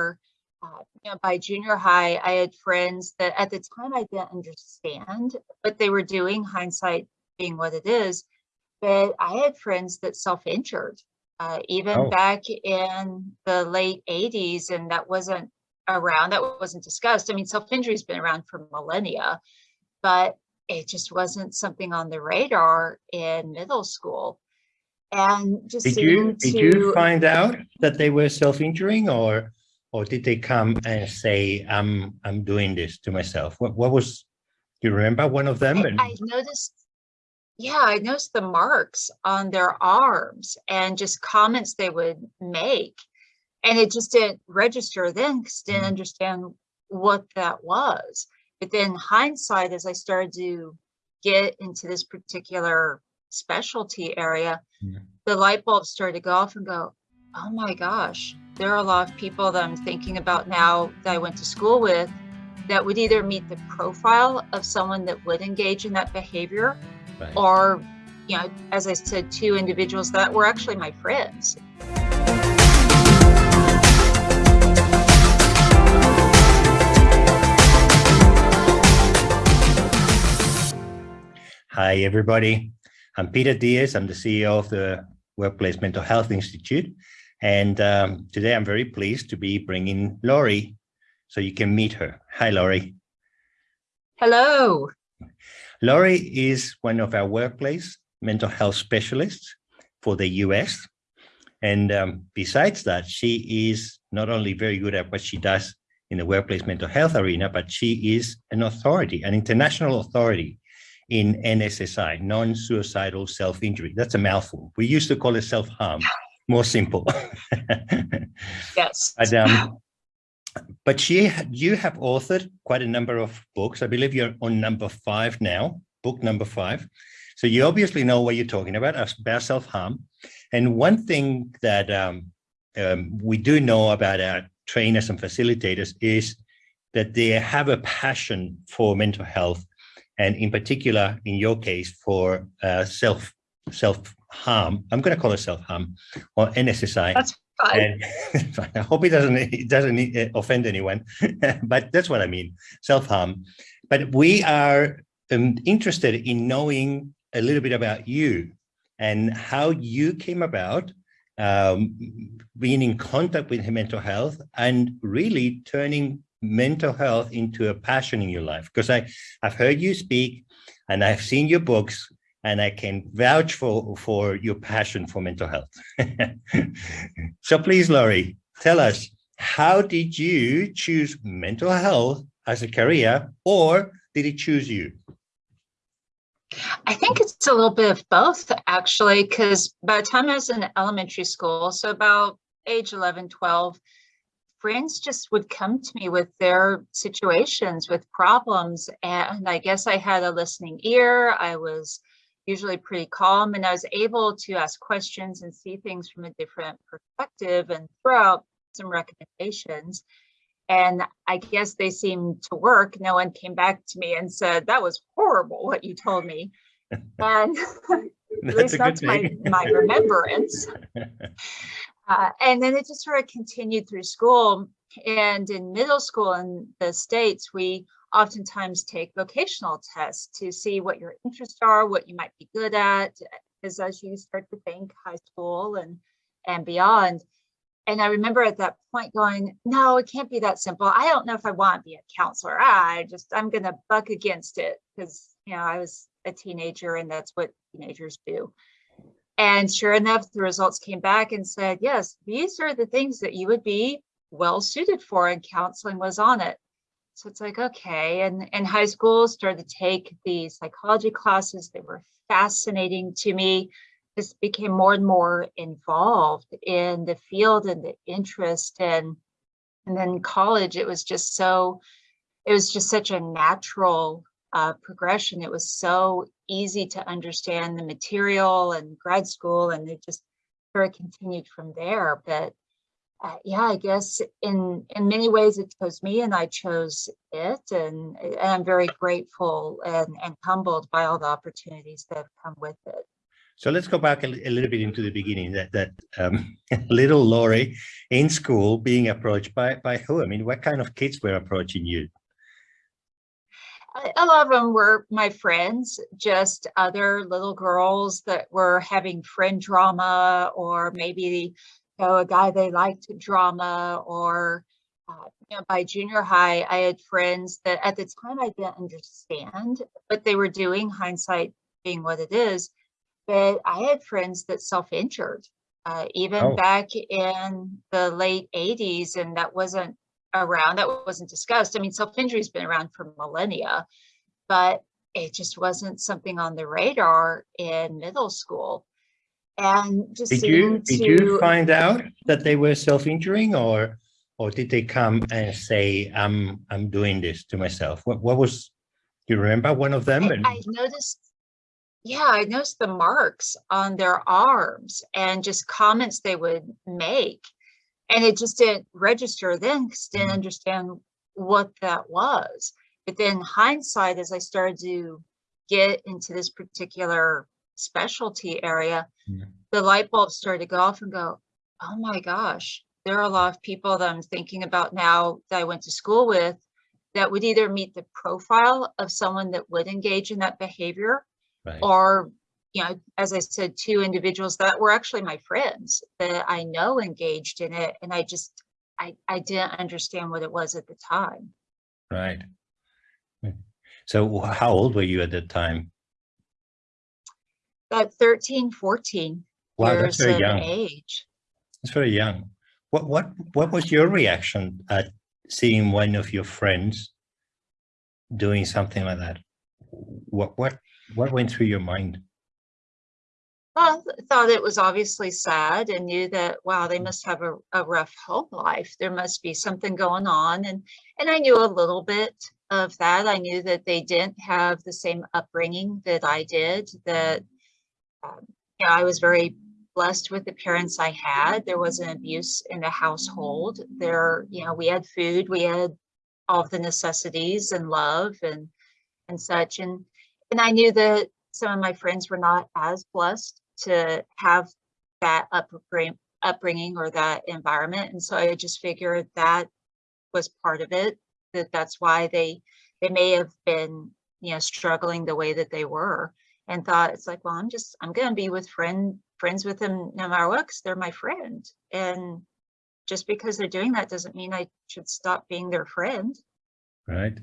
uh, you know, by junior high, I had friends that at the time I didn't understand what they were doing, hindsight being what it is. But I had friends that self-injured, uh, even Oh. back in the late 80s, and that wasn't around, that wasn't discussed. I mean, self-injury's been around for millennia, but it just wasn't something on the radar in middle school. And just Did you, did you to- find out that they were self-injuring or, or did they come and say, I'm, I'm doing this to myself? What, what was, do you remember one of them? I, And- I noticed, yeah, I noticed the marks on their arms and just comments they would make. And it just didn't register then because didn't Mhm. understand what that was. But then hindsight, as I started to get into this particular specialty area, Yeah. the light bulbs started to go off and go, oh my gosh, there are a lot of people that I'm thinking about now that I went to school with that would either meet the profile of someone that would engage in that behavior Right. or, you know, as I said, two individuals that were actually my friends. Hi, everybody. I'm Peter Diaz. I'm the CEO of the Workplace Mental Health Institute. And um, today I'm very pleased to be bringing Lori so you can meet her. Hi, Lori. Hello. Lori is one of our workplace mental health specialists for the US. And um, besides that, she is not only very good at what she does in the workplace mental health arena, but she is an authority, an international authority in NSSI, non-suicidal self-injury. That's a mouthful. We used to call it self-harm, more simple. Yes. But, um, but she, you have authored quite a number of books. I believe you're on number five now, book number five. So you obviously know what you're talking about, about self-harm. And one thing that um, um, we do know about our trainers and facilitators is that they have a passion for mental health, and in particular, in your case, for uh, self self harm. I'm going to call it self harm or NSSI. That's fine. And I hope it doesn't it doesn't uh, offend anyone, but that's what I mean, self-harm. But we are um, interested in knowing a little bit about you and how you came about um, being in contact with mental health and really turning mental health into a passion in your life. Because I, I've heard you speak and I've seen your books and I can vouch for, for your passion for mental health. so please, Lori, tell us, how did you choose mental health as a career or did it choose you? I think it's a little bit of both, actually, because by the time I was in elementary school, so about age 11, 12, friends just would come to me with their situations, with problems. And I guess I had a listening ear. I was usually pretty calm and I was able to ask questions and see things from a different perspective and throw out some recommendations. And I guess they seemed to work. No one came back to me and said, that was horrible what you told me. And at That's least that's my, my remembrance. Uh, and then it just sort of continued through school. And in middle school in the States, we oftentimes take vocational tests to see what your interests are, what you might be good at, because as you start to think high school and, and beyond. And I remember at that point going, no, it can't be that simple. I don't know if I want to be a counselor. I just, I'm going to buck against it because, you know, I was a teenager and that's what teenagers do. And sure enough, the results came back and said, yes, these are the things that you would be well suited for and counseling was on it. So it's like, okay. And in high school, started to take the psychology classes. They were fascinating to me. Just became more and more involved in the field and the interest. And, and then college, it was just so, it was just such a natural uh, progression. It was so easy to understand the material and grad school, and it just sort of continued from there. But uh, yeah, I guess in in many ways it chose me, and I chose it, and, and I'm very grateful and, and humbled by all the opportunities that have come with it. So let's go back a, a little bit into the beginning. That that um, little Lori in school being approached by by who? I mean, what kind of kids were approaching you? A lot of them were my friends, just other little girls that were having friend drama or maybe know, a guy they liked drama or uh, you know, by junior high, I had friends that at the time I didn't understand what they were doing, hindsight being what it is. But I had friends that self-injured, uh, even Oh. back in the late 80s, and that wasn't around, that wasn't discussed. I mean, self-injury's been around for millennia, but it just wasn't something on the radar in middle school. And just Did you did you find out that they were self-injuring, or or did they come and say, "I'm I'm doing this to myself"? What what was? Do you remember one of them? I, And I noticed, yeah, I noticed the marks on their arms and just comments they would make. And it just didn't register then because didn't Mhm. understand what that was. But then hindsight, as I started to get into this particular specialty area, Yeah. the light bulb started to go off and go, oh my gosh, there are a lot of people that I'm thinking about now that I went to school with that would either meet the profile of someone that would engage in that behavior right. or you know as i said two individuals that were actually my friends that i know engaged in it and i just i i didn't understand what it was at the time Right. So how old were you at that time? That 13 14 Wow, years that's very of young. age That's very young. What what what was your reaction at seeing one of your friends doing something like that? What what what went through your mind? well th- thought it was obviously sad and knew that wow they must have a, a rough home life there must be something going on and and i knew a little bit of that i knew that they didn't have the same upbringing that i did that um, you know, I was very blessed with the parents I had. There wasn't abuse in the household. There, you know, we had food, we had all the necessities and love and and such. And and I knew that some of my friends were not as blessed to have that upbringing upbringing or that environment. And so I just figured that was part of it, that that's why they they may have been, you know, struggling the way that they were and thought it's like, well, I'm just I'm gonna be with friend friends with them no matter what, because they're my friend. And just because they're doing that doesn't mean I should stop being their friend. Right.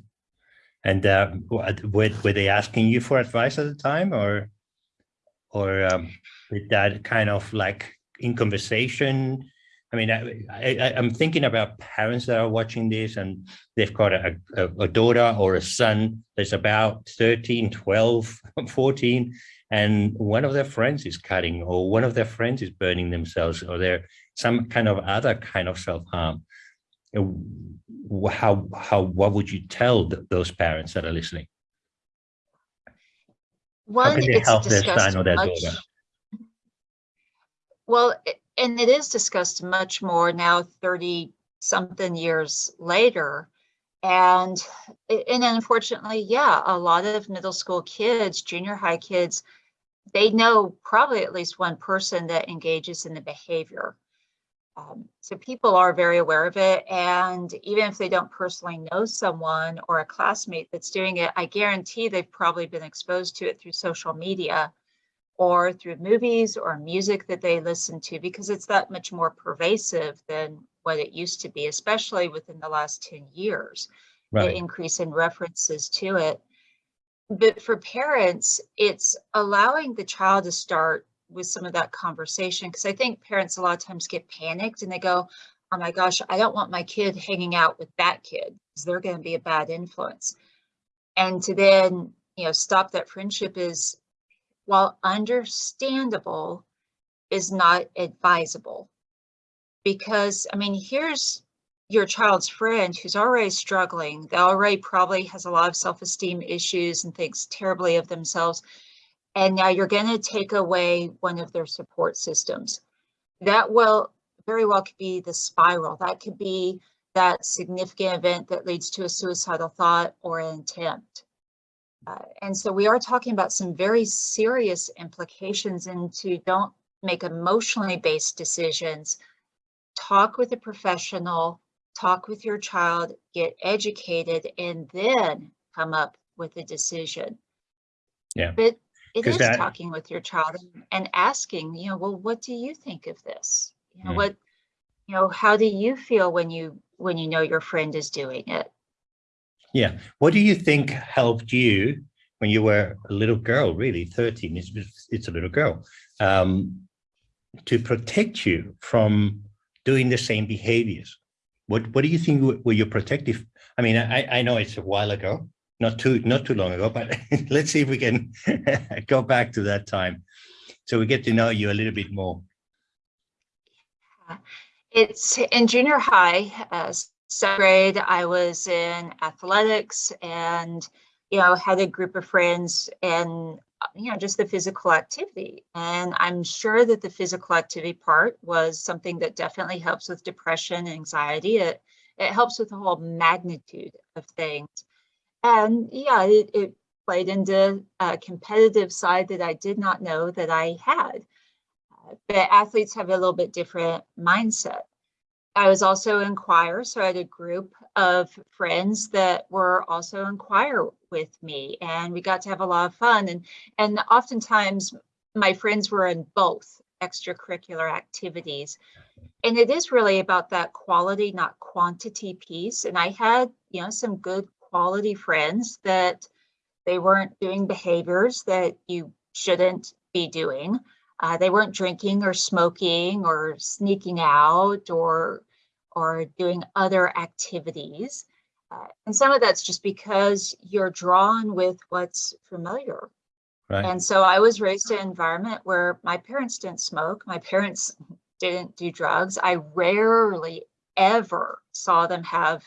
And uh, were were they asking you for advice at the time, or or um, with that kind of like in conversation? I mean, I, I, I'm thinking about parents that are watching this and they've got a, a, a daughter or a son that's about 13, 12, 14, and one of their friends is cutting or one of their friends is burning themselves or they're some kind of other kind of self-harm. How, how, what would you tell th- those parents that are listening? One, can they it's help their son or their much. daughter? Well, i- and it is discussed much more now, 30 something years later. And, and unfortunately, yeah, a lot of middle school kids, junior high kids, they know probably at least one person that engages in the behavior. Um, so people are very aware of it. And even if they don't personally know someone or a classmate that's doing it, I guarantee they've probably been exposed to it through social media or through movies or music that they listen to because it's that much more pervasive than what it used to be, especially within the last 10 years the increase in references to it. But for parents, it's allowing the child to start with some of that conversation because I think parents a lot of times get panicked and they go, oh my gosh, I don't want my kid hanging out with that kid because they're going to be a bad influence. And to then, you know, stop that friendship is, while understandable, is not advisable. Because, I mean, here's your child's friend who's already struggling, that already probably has a lot of self-esteem issues and thinks terribly of themselves. And now you're going to take away one of their support systems. That will very well could be the spiral. That could be that significant event that leads to a suicidal thought or an attempt. Uh, and so we are talking about some very serious implications into don't make emotionally based decisions. Talk with a professional, talk with your child, get educated, and then come up with a decision. Yeah. But it is that- talking with your child and- asking, you know, well, what do you think of this? You know, Mm. what, you know, how do you feel when you when you know your friend is doing it? Yeah. What do you think helped you when you were a little girl, really 13, it's, it's a little girl, um, to protect you from doing the same behaviors? What, what do you think were- your protective? I mean, I, I know it's a while ago, not too, not too long ago, but let's see if we can go back to that time. So we get to know you a little bit more. It's in junior high, uh, seventh grade, I was in athletics and, you know, had a group of friends and, you know, just the physical activity. And I'm sure that the physical activity part was something that definitely helps with depression, anxiety. It, it helps with the whole magnitude of things. And yeah, it, it played into a competitive side that I did not know that I had but athletes have a little bit different mindset. I was also in choir, so I had a group of friends that were also in choir with me, and we got to have a lot of fun. And and oftentimes, my friends were in both extracurricular activities, and it is really about that quality, not quantity piece. And I had, you know, some good quality friends that they weren't doing behaviors that you shouldn't be doing. Uh, they weren't drinking or smoking or sneaking out or or doing other activities. Uh, and some of that's just because you're drawn with what's familiar. Right. And so I was raised in an environment where my parents didn't smoke, my parents didn't do drugs. I rarely ever saw them have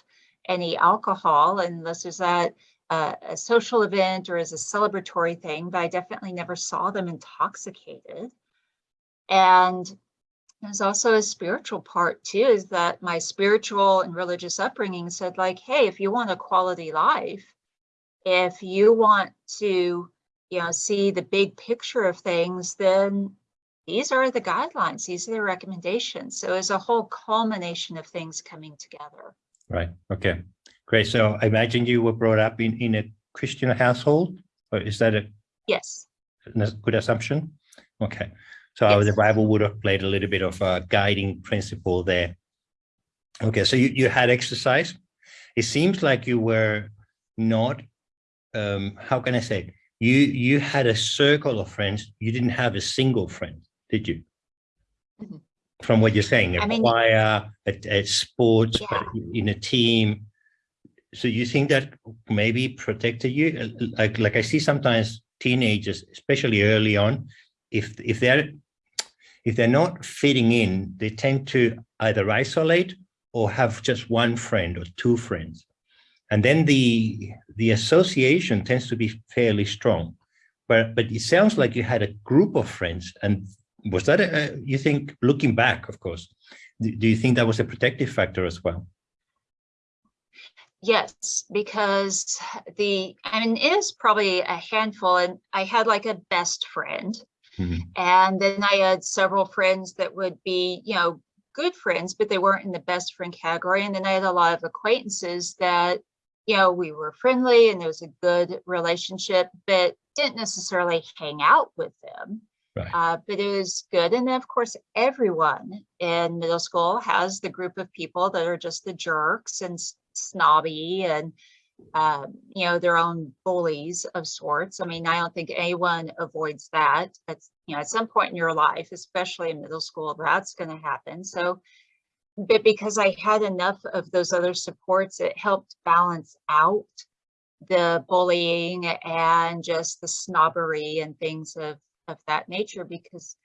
any alcohol unless there's that uh, a social event or as a celebratory thing, but I definitely never saw them intoxicated. And there's also a spiritual part too, is that my spiritual and religious upbringing said like, hey, if you want a quality life, if you want to, you know, see the big picture of things, then these are the guidelines, these are the recommendations. So it's a whole culmination of things coming together. Right. Okay. Great. So I imagine you were brought up in, in a Christian household, or is that a Yes, good assumption? Okay. So the Yes. Bible would have played a little bit of a guiding principle there. Okay. So you, you had exercise. It seems like you were not, um, how can I say, you, you had a circle of friends. You didn't have a single friend, did you? Mhm. From what you're saying, a I mean- choir, a, a sports, Yeah. in a team. So you think that maybe protected you? Like, like I see sometimes teenagers, especially early on, if if they're if they're not fitting in, they tend to either isolate or have just one friend or two friends. And then the the association tends to be fairly strong. But but it sounds like you had a group of friends. And was that a, you think looking back, of course, do, do you think that was a protective factor as well? yes, because the, I mean, it is probably a handful and I had like a best friend. Mhm. And then I had several friends that would be, you know, good friends, but they weren't in the best friend category. And then I had a lot of acquaintances that, you know, we were friendly and there was a good relationship, but didn't necessarily hang out with them. Right. Uh, but it was good. And then, of course, everyone in middle school has the group of people that are just the jerks and snobby and um, you know, their own bullies of sorts. I mean, I don't think anyone avoids that. That's, you know, at some point in your life, especially in middle school, that's going to happen. So, but because I had enough of those other supports, it helped balance out the bullying and just the snobbery and things of, of that nature because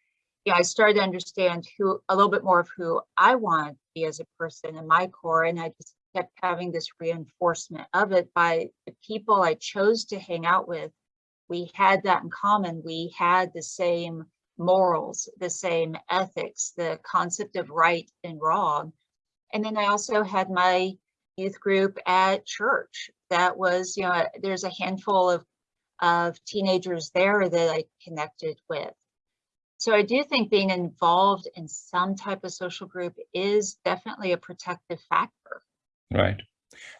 yeah, I started to understand who a little bit more of who I want to be as a person in my core. And I just kept having this reinforcement of it by the people I chose to hang out with. We had that in common. We had the same morals, the same ethics, the concept of right and wrong. And then I also had my youth group at church. That was, you know, there's a handful of of teenagers there that I connected with. So I do think being involved in some type of social group is definitely a protective factor. Right.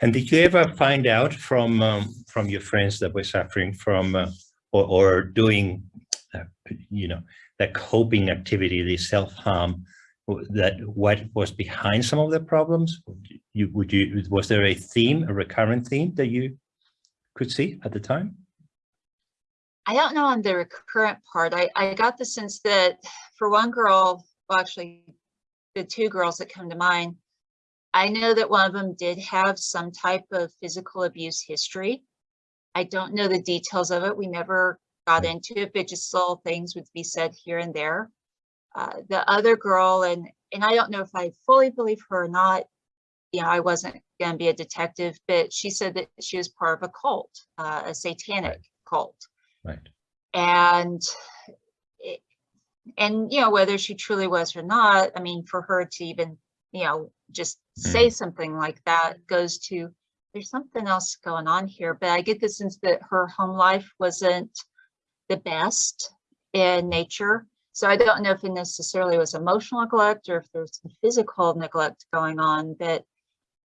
And did you ever find out from um, from your friends that were suffering from uh, or, or doing, uh, you know, that coping activity, the self-harm, that what was behind some of the problems? You would you was there a theme, a recurrent theme that you could see at the time? I don't know on the recurrent part. I, I got the sense that for one girl, well, actually the two girls that come to mind, I know that one of them did have some type of physical abuse history. I don't know the details of it. We never got into it, but just little things would be said here and there. Uh, the other girl, and and I don't know if I fully believe her or not. You know, I wasn't going to be a detective, but she said that she was part of a cult, uh, a satanic Right. cult Right. and it, and you know whether she truly was or not i mean for her to even you know just say mm. something like that goes to there's something else going on here but i get the sense that her home life wasn't the best in nature so i don't know if it necessarily was emotional neglect or if there's some physical neglect going on but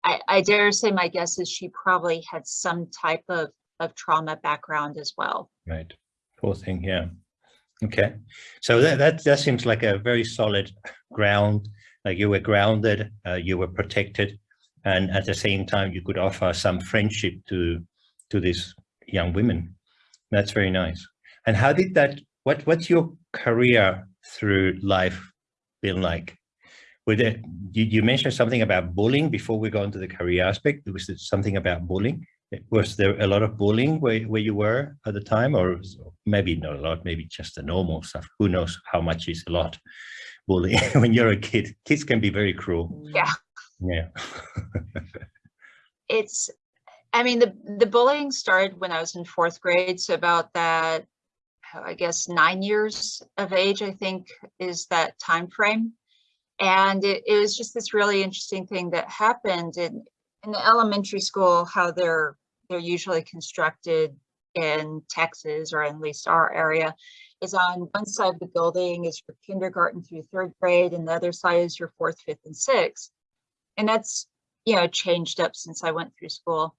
i i dare say my guess is she probably had some type of of trauma background as well Right. Poor thing. Yeah. Okay. So that, that, that seems like a very solid ground, like you were grounded, uh, you were protected, and at the same time, you could offer some friendship to, to these young women. That's very nice. And how did that, what, what's your career through life been like? With it, you, you mentioned something about bullying before we go into the career aspect. Was it something about bullying? Was there a lot of bullying where, where you were at the time or maybe not a lot, maybe just the normal stuff. Who knows how much is a lot bullying when you're a kid. Kids can be very cruel. yeah Yeah. it's i mean the the bullying started when i was in fourth grade so about that i guess nine years of age i think is that time frame and it, it was just this really interesting thing that happened in in the elementary school how they're they're usually constructed in texas or at least our area is on one side of the building is for kindergarten through third grade and the other side is your fourth fifth and sixth and that's you know, changed up since I went through school.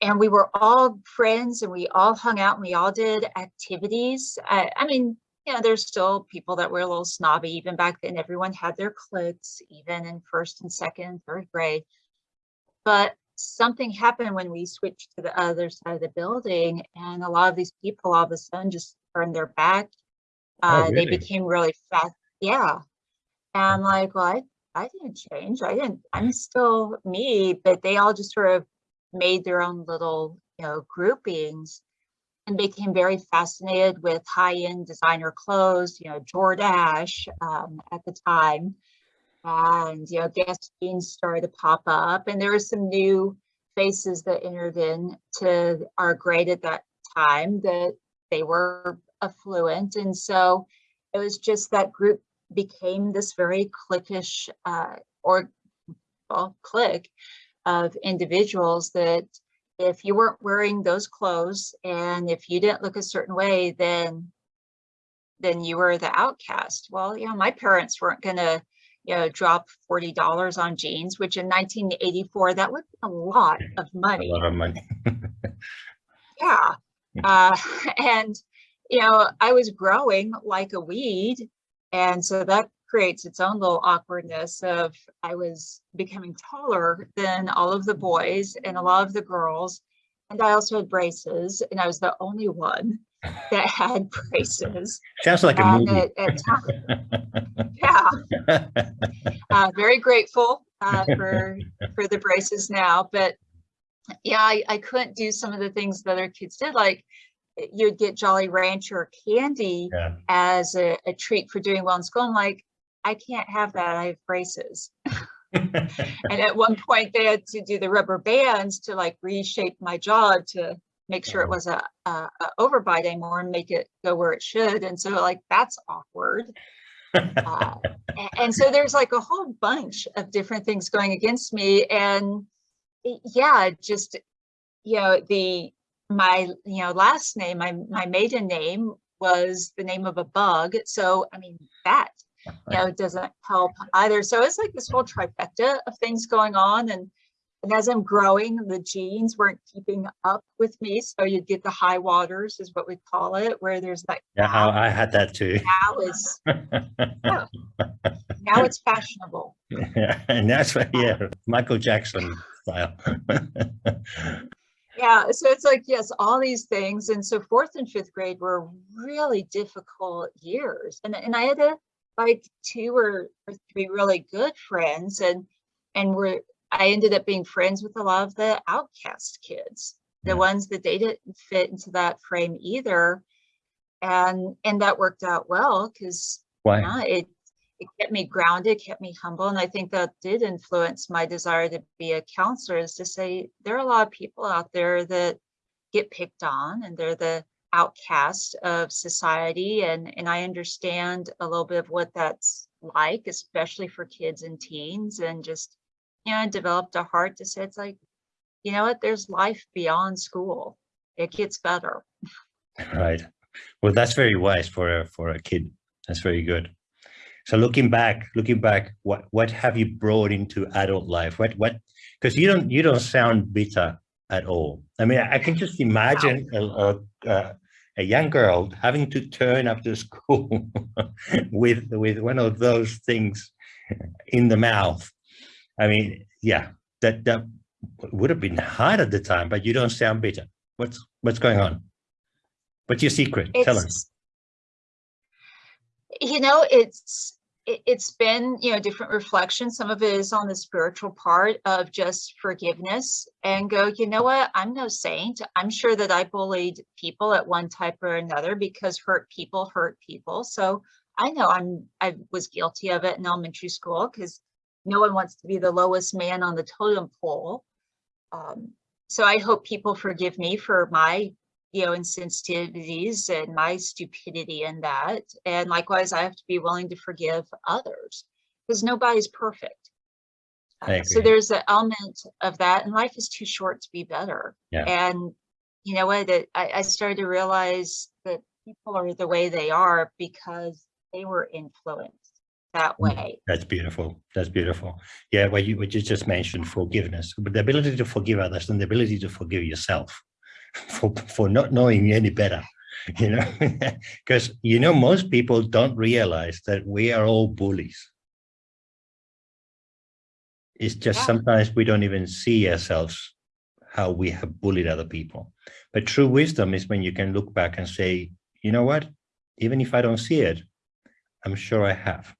And we were all friends and we all hung out and we all did activities. I, I mean, you know, there's still people that were a little snobby even back then. Everyone had their cliques, even in first and second and third grade. But something happened when we switched to the other side of the building and a lot of these people all of a sudden just turned their back. Oh, Uh, They became really fast. Yeah. And I'm like, well, I I didn't change. I didn't, I'm still me, but they all just sort of made their own little, you know, groupings and became very fascinated with high-end designer clothes, you know, Jordache um, at the time. And, you know, Guess jeans started to pop up and there were some new faces that entered in to our grade at that time that they were affluent. And so it was just that group became this very cliquish uh, or well, clique of individuals that if you weren't wearing those clothes and if you didn't look a certain way, then then you were the outcast. Well, you know, my parents weren't gonna, you know, drop forty dollars on jeans, which in 1984 that would be a lot of money. A lot of money. Yeah. Uh, and, you know, I was growing like a weed. And so that creates its own little awkwardness of I was becoming taller than all of the boys and a lot of the girls. And I also had braces and I was the only one that had braces. Sounds like a And movie. at, at yeah, uh, very grateful uh, for for the braces now, but yeah, I, I couldn't do some of the things that other kids did. Like eh, you'd get Jolly Rancher candy yeah. as a, a treat for doing well in school. I'm like, I can't have that. I have braces. And at one point, they had to do the rubber bands to like reshape my jaw to make sure it was a, a, a overbite anymore and make it go where it should. And so like that's awkward. Uh, and so there's like a whole bunch of different things going against me and yeah just you know the my, you know, last name, my, my maiden name was the name of a bug. So, I mean, that, you know, doesn't help either. So it's like this whole trifecta of things going on. And, and as I'm growing, the jeans weren't keeping up with me. So you'd get the high waters is what we call it, where there's like, Yeah, now, I had that too. now is, yeah, now it's fashionable. Yeah, and that's yeah, Michael Jackson style. Yeah, so it's like, yes, all these things. And so fourth and fifth grade were really difficult years. And, and I had a, like two or, or three really good friends and, and we're, I ended up being friends with a lot of the outcast kids, the ones that they didn't fit into that frame either. And, and that worked out well because Why? yeah, it it kept me grounded, kept me humble, and I think that did influence my desire to be a counselor. Is to say there are a lot of people out there that get picked on, and they're the outcast of society, and and I understand a little bit of what that's like, especially for kids and teens, and just you know, developed a heart to say it's like, you know what, there's life beyond school. It gets better. Right. Well, that's very wise for a for a kid. That's very good. So looking back, looking back, what what have you brought into adult life? What what? Because you don't you don't sound bitter at all. I mean, I can just imagine a, a, a young girl having to turn up to school with with one of those things in the mouth. I mean, yeah, that that would have been hard at the time, but you don't sound bitter. What's what's going on? What's your secret? Tell us. You know, it's, it's been, you know, different reflections. Some of it is on the spiritual part of just forgiveness and go, you know what, I'm no saint. I'm sure that I bullied people at one type or another because hurt people hurt people. So I know I'm, I was guilty of it in elementary school because no one wants to be the lowest man on the totem pole. Um, so I hope people forgive me for my you know, insensitivities and my stupidity in that. And likewise, I have to be willing to forgive others because nobody's perfect. Uh, so there's an element of that and life is too short to be better. Yeah. And you know what, I, I started to realize that people are the way they are because they were influenced that Mm. way. That's beautiful. That's beautiful. Yeah, what you what you just mentioned, forgiveness, but the ability to forgive others and the ability to forgive yourself for for not knowing any better, you know, because you know most people don't realize that we are all bullies. It's just Yeah. sometimes we don't even see ourselves how we have bullied other people. But true wisdom is when you can look back and say, you know what, even if I don't see it, I'm sure I have.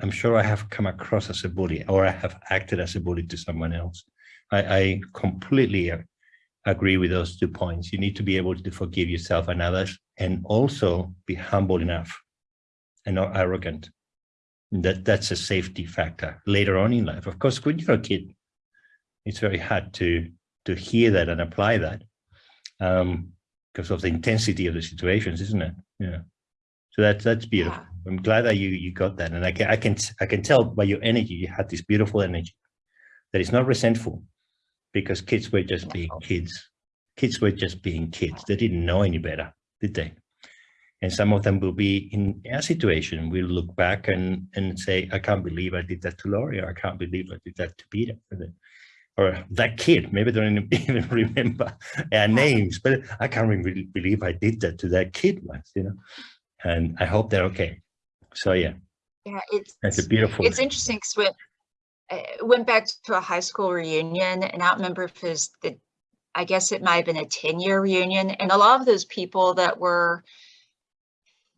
I'm sure I have come across as a bully or I have acted as a bully to someone else. I, I completely uh, agree with those two points. You need to be able to forgive yourself and others and also be humble enough and not arrogant. That That's a safety factor later on in life. Of course, when you're a kid, it's very hard to, to hear that and apply that um, because of the intensity of the situations, isn't it? Yeah. So that's that's beautiful. Yeah. I'm glad that you you got that, and I can I can I can tell by your energy you had this beautiful energy that is not resentful, because kids were just being kids. Kids were just being kids. They didn't know any better, did they? And some of them will be in a situation. We'll look back and and say, I can't believe I did that to Lori, or I can't believe I did that to Peter, or that kid. Maybe they don't even remember our names, but I can't really believe I did that to that kid once, you know and I hope they're okay. So yeah, Yeah, it's that's a beautiful. It's interesting because when I went back to a high school reunion and I don't remember if it was the, I guess it might have been a 10 year reunion. And a lot of those people that were,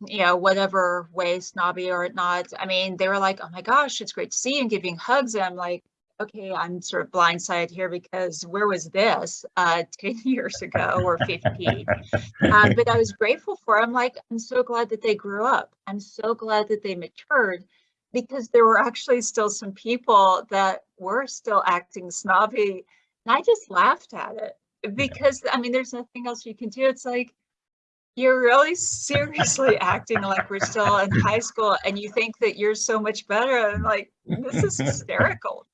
you know, whatever way snobby or not, I mean, they were like, oh my gosh, it's great to see you and giving hugs. And I'm like, okay, I'm sort of blindsided here because where was this uh, 10 years ago or 15? uh, but I was grateful for. it. I'm like, I'm so glad that they grew up. I'm so glad that they matured because there were actually still some people that were still acting snobby. And I just laughed at it because, I mean, there's nothing else you can do. It's like, you're really seriously acting like we're still in high school and you think that you're so much better. And like, this is hysterical.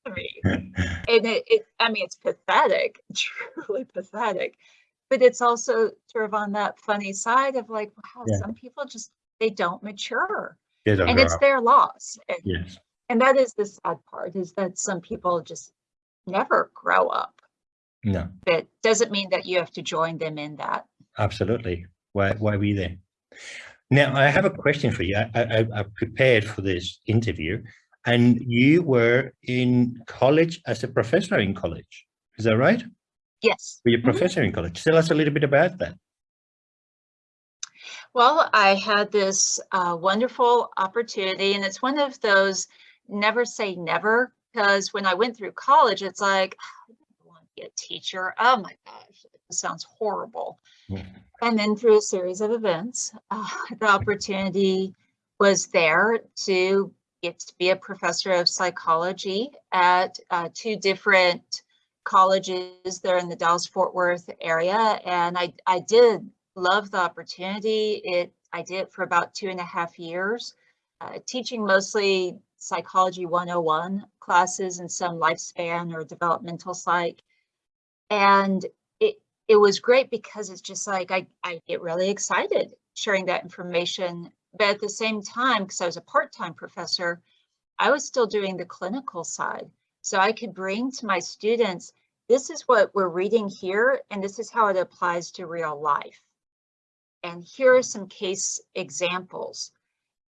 And it, it, I mean, it's pathetic, truly pathetic. but it's also sort of on that funny side of like, wow, Yeah. some people just, they don't mature They don't and it's up. their loss. And, Yes, and that is the sad part is that some people just never grow up. no, But doesn't mean that you have to join them in that. absolutely. Why, why we there? Now, I have a question for you. I, I, I prepared for this interview and you were in college as a professor in college. Is that right? Yes. Were you a Mhm. professor in college? Tell us a little bit about that. Well, I had this uh, wonderful opportunity, and it's one of those never say never, because when I went through college, it's like, "Ah, I don't want to be a teacher. Oh my gosh, it sounds horrible. Mm. And then through a series of events, uh, the opportunity was there to get to be a professor of psychology at uh, two different colleges there in the Dallas Fort Worth area. And I, I did love the opportunity. It I did it for about two and a half years, uh, teaching mostly psychology 101 classes and some lifespan or developmental psych. And it it was great because it's just like I, I get really excited sharing that information. But at the same time, because I was a part-time professor, I was still doing the clinical side. So I could bring to my students, this is what we're reading here, and this is how it applies to real life and here are some case examples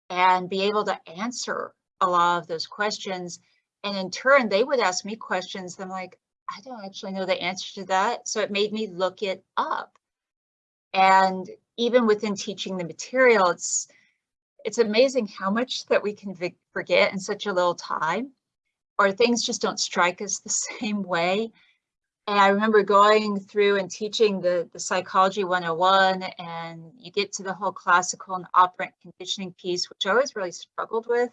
and be able to answer a lot of those questions. And in turn, they would ask me questions. I'm like, I don't actually know the answer to that. So it made me look it up. And even within teaching the material, it's it's amazing how much that we can forget in such a little time, or things just don't strike us the same way. And I remember going through and teaching the, the psychology 101 and you get to the whole classical and operant conditioning piece, which I always really struggled with.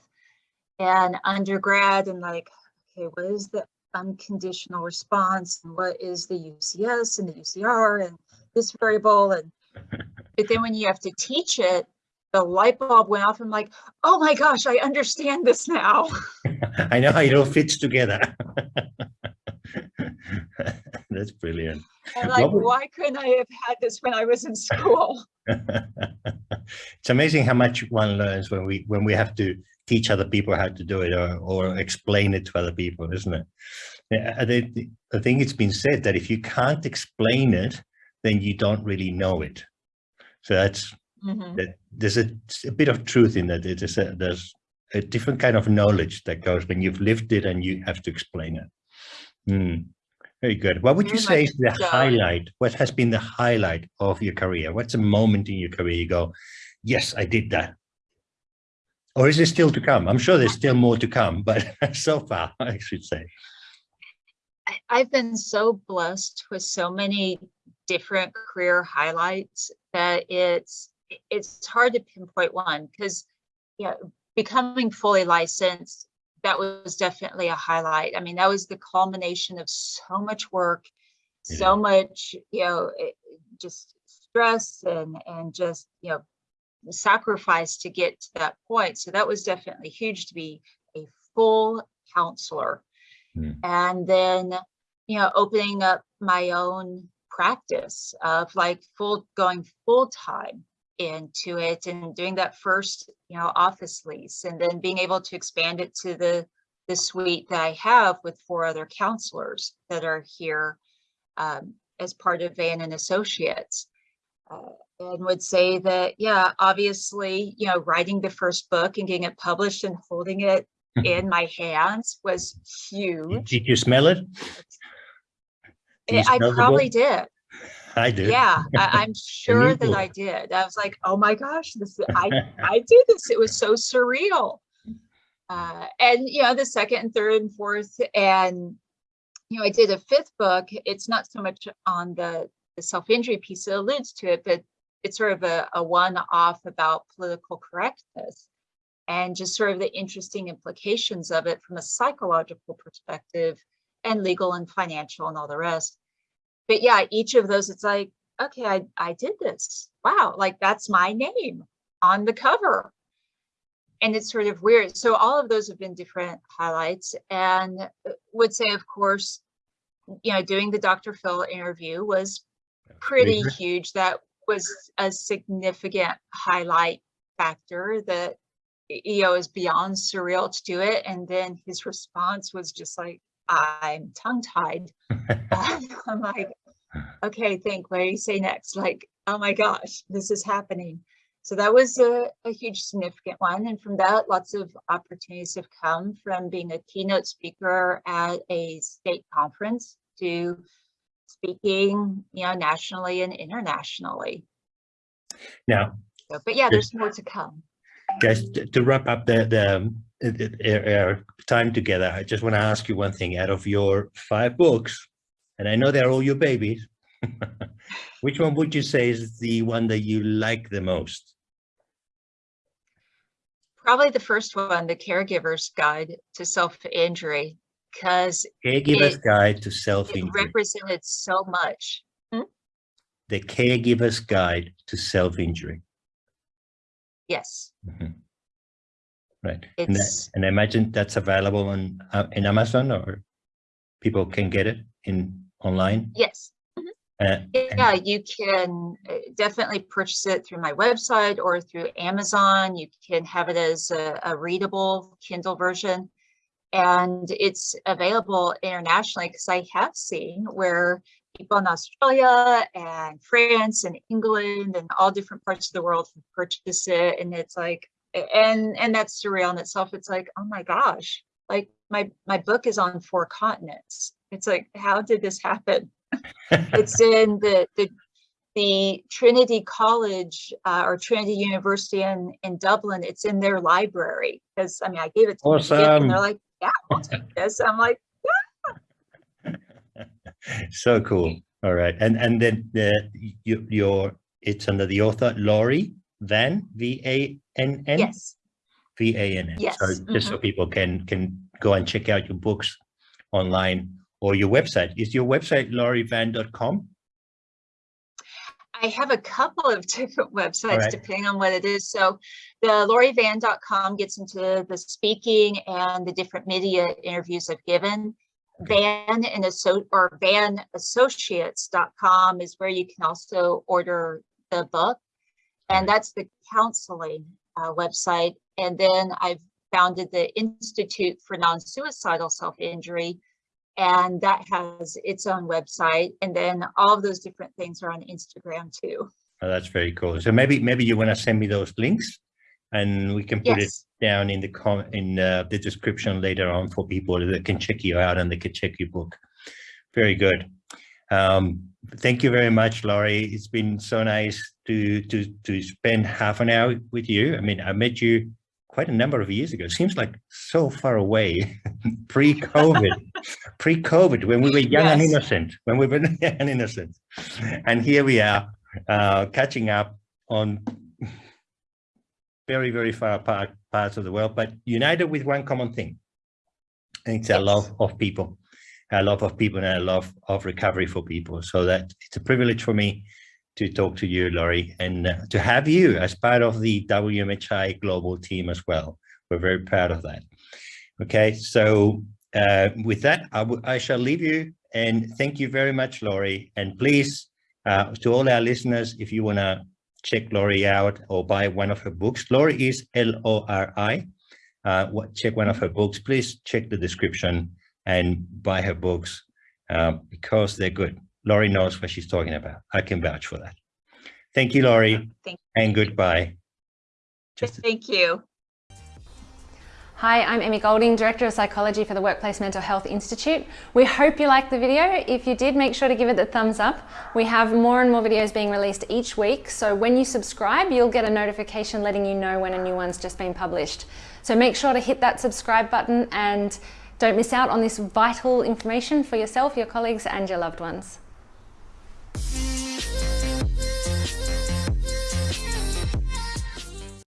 And undergrad and like, okay, what is the unconditional response and what is the UCS and the UCR and this variable and but then when you have to teach it, the light bulb went off. I'm like, oh my gosh, I understand this now. I know how it all fits together. That's brilliant. And like, would- why couldn't I have had this when I was in school? it's amazing how much one learns when we when we have to teach other people how to do it or, or explain it to other people, isn't it? Yeah, I think, I think it's been said that if you can't explain it, then you don't really know it. So that's Mhm. that there's a, a bit of truth in that. It is a, there's a different kind of knowledge that goes when you've lived it and you have to explain it. Hmm. Very good. What would you say is the highlight? What has been the highlight of your career? What's a moment in your career you go, yes, I did that? Or is it still to come? I'm sure there's still more to come, but so far, I should say. I've been so blessed with so many different career highlights that it's it's hard to pinpoint one because yeah, becoming fully licensed, that was definitely a highlight. I mean, that was the culmination of so much work, so much, you know, it- just stress and and just, you know, sacrifice to get to that point. So that was definitely huge to be a full counselor. Mm. And then, you know, opening up my own practice of like full going full time into it and doing that first, you know, office lease and then being able to expand it to the the suite that I have with four other counselors that are here um, as part of Vann and Associates. Uh, and would say that, yeah, obviously, you know, writing the first book and getting it published and holding it in my hands was huge. Did you smell it? You I probably did. I did. Yeah, I, I'm sure that. I did. I was like, oh my gosh, this I I did this. It was so surreal. Uh, and you know, the second and third and fourth, and you know, I did a fifth book. It's not so much on the the self-injury piece, it alludes to it, but it's sort of a, a one-off about political correctness and just sort of the interesting implications of it from a psychological perspective and legal and financial and all the rest. But yeah, each of those, it's like, okay, I, I did this. Wow, like that's my name on the cover. And it's sort of weird. So all of those have been different highlights and uh, would say, of course, you know, doing the Dr. Phil interview was pretty good. huge. That was a significant highlight factor that EO is beyond surreal to do it. And then his response was just like, I'm tongue tied. I'm like, okay, think, what do you say next? Like, oh my gosh, this is happening. So that was a, a huge significant one. And from that, lots of opportunities have come from being a keynote speaker at a state conference to speaking, you know, nationally and internationally. Now, So, but yeah, there's more to come. Guys, to wrap up the, the, um, uh, uh, our time together, I just want to ask you one thing. Out of your five books, and I know they're all your babies, which one would you say is the one that you like the most? Probably the first one, The Caregiver's Guide to Self-Injury, because Caregiver's It- Guide to Self-Injury. represented so much. The Caregiver's Guide to Self-Injury. Yes, Mhm. Right. And, I- and I imagine that's available on uh, in Amazon or people can get it in online. yes. Uh, Yeah, you can uh, definitely purchase it through my website or through Amazon. You can have it as a, a readable Kindle version. And it's available internationally because I have seen where people in Australia and France and England and all different parts of the world have purchased it. And it's like, and and that's surreal in itself. It's like, oh my gosh, like my my book is on four continents. It's like, how did this happen? it's in the the the Trinity College uh, or Trinity University in in Dublin. It's in their library because I mean I gave it to them as a gift, and they're like, "Yeah, I'll take this." I'm like, so cool. All right. And and then the you, your it's under the author Lori Vann V A N N "Yes, V A N N. Yes, So just so mm-hmm. people can can go and check out your books online or your website. Is your website lorivann.com? I have a couple of different websites right. depending on what it is. So the lorivann.com gets into the speaking and the different media interviews I've given. Vann and Asso- or vannassociates.com is where you can also order the book. And that's the counseling uh, website. And then I've founded the Institute for Non-Suicidal Self-Injury, and that has its own website. And then all of those different things are on Instagram too. Oh, that's very cool. So maybe maybe you want to send me those links and we can put it down in the com in uh, the description later on for people that can check you out and they can check your book. Very good. Um, thank you very much, Lori. It's been so nice to to to spend half an hour with you. I mean, I met you quite a number of years ago. Seems like so far away, pre-COVID, pre-COVID, when we were young and innocent, when we were young and innocent. And here we are, uh, catching up on very, very far apart parts of the world, but united with one common thing. And it's a love of people, a love of people and a love of recovery for people. So that it's a privilege for me to talk to you, Lori, and uh, to have you as part of the WMHI global team as well. We're very proud of that. Okay, so uh, with that, I shall leave you and thank you very much, Lori. And please, uh, to all our listeners, if you want to check Lori out or buy one of her books, Lori is L-O-R-I. Uh, check one of her books, please check the description and buy her books uh, because they're good. Lori knows what she's talking about. I can vouch for that. Thank you, Lori. thank, you. and goodbye. Just thank you. Hi, I'm Emmy Golding, Director of Psychology for the Workplace Mental Health Institute. We hope you liked the video. If you did, make sure to give it the thumbs up. We have more and more videos being released each week, so when you subscribe, you'll get a notification letting you know when a new one's just been published. So make sure to hit that subscribe button and don't miss out on this vital information for yourself, your colleagues and your loved ones.